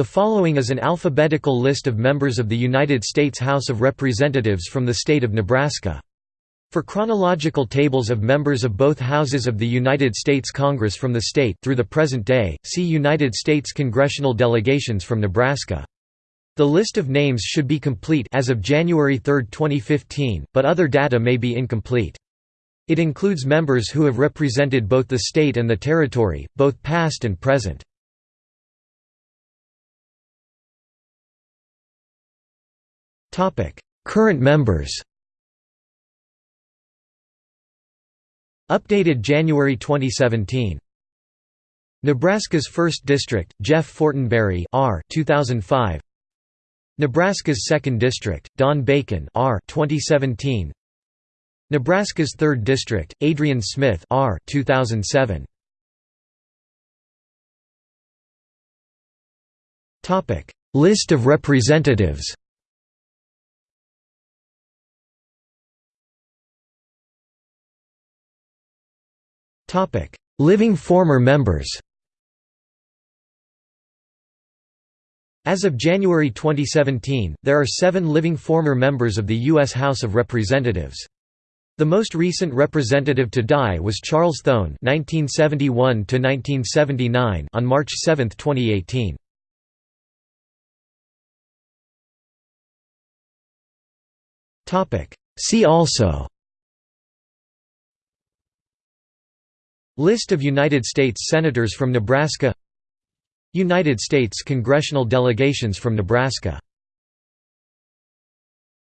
The following is an alphabetical list of members of the United States House of Representatives from the state of Nebraska. For chronological tables of members of both houses of the United States Congress from the state through the present day, see United States congressional delegations from Nebraska. The list of names should be complete as of January 3, 2015, but other data may be incomplete. It includes members who have represented both the state and the territory, both past and present. Current members Updated January 2017 Nebraska's 1st District, Jeff Fortenberry R 2005 Nebraska's 2nd District, Don Bacon R 2017 Nebraska's 3rd District, Adrian Smith R 2007 Topic. List of representatives Living former members As of January 2017, there are seven living former members of the U.S. House of Representatives. The most recent representative to die was Charles Thone (1971–1979) on March 7, 2018. Topic. See also. List of United States Senators from Nebraska United States congressional delegations from Nebraska